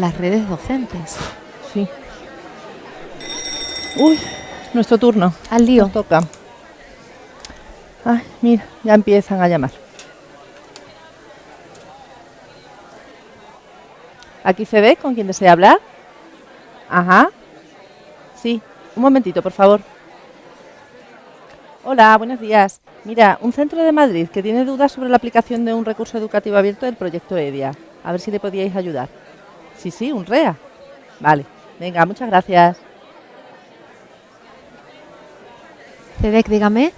las redes docentes. Sí. Uy, nuestro turno. Al lío. Nos toca. Ay, mira, ya empiezan a llamar. Aquí se ve con quién desea hablar. Ajá. Sí, un momentito, por favor. Hola, buenos días. Mira, un centro de Madrid que tiene dudas sobre la aplicación de un recurso educativo abierto del proyecto EDIA. A ver si le podíais ayudar. Sí, sí, un REA. Vale. Venga, muchas gracias. CEDEC, dígame.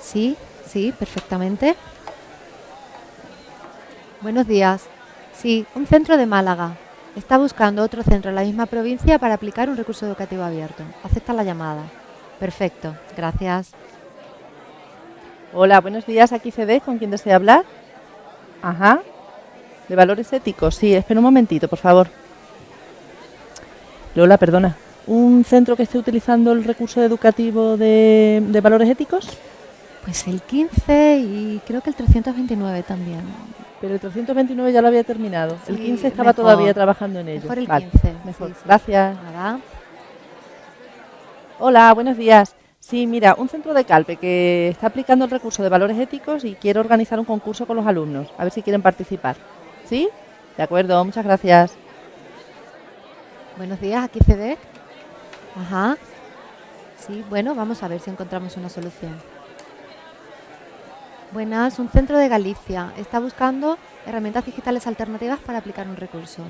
Sí, sí, perfectamente. Buenos días. Sí, un centro de Málaga. Está buscando otro centro en la misma provincia para aplicar un recurso educativo abierto. Acepta la llamada. Perfecto, gracias. Hola, buenos días. Aquí CD, ¿con quién desea hablar? Ajá. ¿De valores éticos? Sí, espera un momentito, por favor. Lola, perdona. ¿Un centro que esté utilizando el recurso educativo de, de valores éticos? Pues el 15 y creo que el 329 también. Pero el 329 ya lo había terminado. el Sí, 15 estaba mejor. todavía trabajando en ello. Mejor el Vale, 15. Mejor. sí, sí. Gracias. Nada. Hola, buenos días. Sí, mira, un centro de Calpe que está aplicando el recurso de valores éticos y quiere organizar un concurso con los alumnos. A ver si quieren participar. ¿Sí? De acuerdo, muchas gracias. Buenos días, aquí CEDEC. Ajá. Sí, bueno, vamos a ver si encontramos una solución. Buenas, un centro de Galicia. Está buscando herramientas digitales alternativas para aplicar un recurso.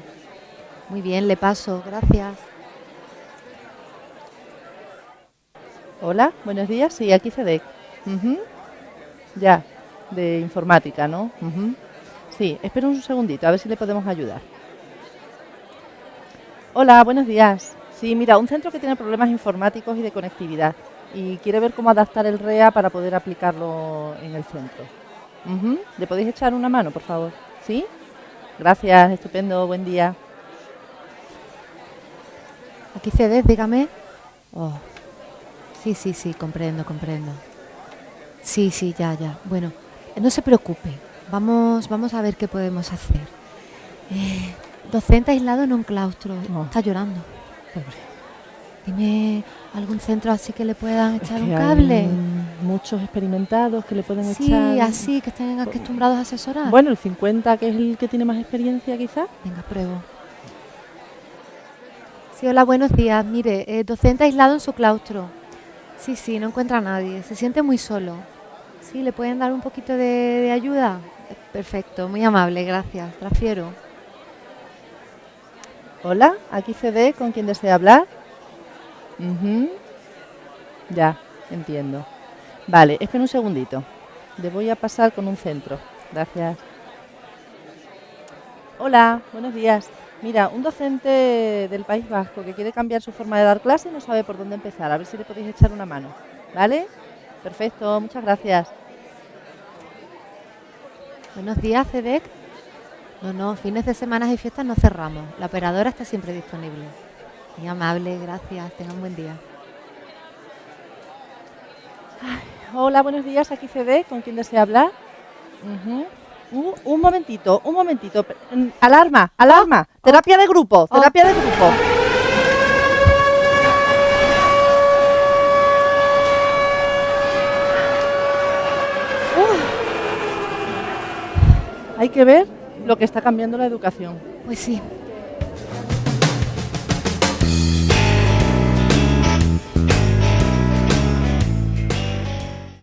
Muy bien, le paso. Gracias. Hola, buenos días. Sí, aquí CEDEC. Ujú. Ya, de informática, ¿no? Ujú. Sí, espera un segundito, a ver si le podemos ayudar. Hola, buenos días. Sí, mira, un centro que tiene problemas informáticos y de conectividad y quiere ver cómo adaptar el REA para poder aplicarlo en el centro. Ujú. ¿Le podéis echar una mano, por favor? ¿Sí? Gracias, estupendo, buen día. Aquí CEDEC, dígame. Oh. Sí, sí, sí, comprendo, comprendo. Sí, sí, ya, ya. Bueno, no se preocupe. Vamos, vamos a ver qué podemos hacer. Eh, docente aislado en un claustro. Oh. Está llorando. Pobre. Dime algún centro así que le puedan Es echar que un hay cable. muchos experimentados que le pueden Sí, echar. así, que estén acostumbrados a asesorar. Bueno, el 50, que es el que tiene más experiencia, quizás. Venga, pruebo. Sí, hola, buenos días. Mire, eh, docente aislado en su claustro. Sí, sí, no encuentra a nadie. Se siente muy solo. Sí, ¿le pueden dar un poquito de, ayuda? Perfecto, muy amable, gracias. Transfiero. Hola, aquí CD, ¿con quién desea hablar? Ujú. Ya, entiendo. Vale, espera un segundito. Le voy a pasar con un centro. Gracias. Hola, buenos días. Mira, un docente del País Vasco que quiere cambiar su forma de dar clase y no sabe por dónde empezar. A ver si le podéis echar una mano. ¿Vale? Perfecto, muchas gracias. Buenos días, CEDEC. No, no, fines de semana y fiestas no cerramos. La operadora está siempre disponible. Muy amable, gracias. Tengan un buen día. Hola, buenos días. Aquí CD, ¿con quién desea hablar? Uh, un momentito, un momentito. Alarma, alarma. Terapia de grupo, Oh. terapia de grupo. Hay que ver lo que está cambiando la educación. Pues sí.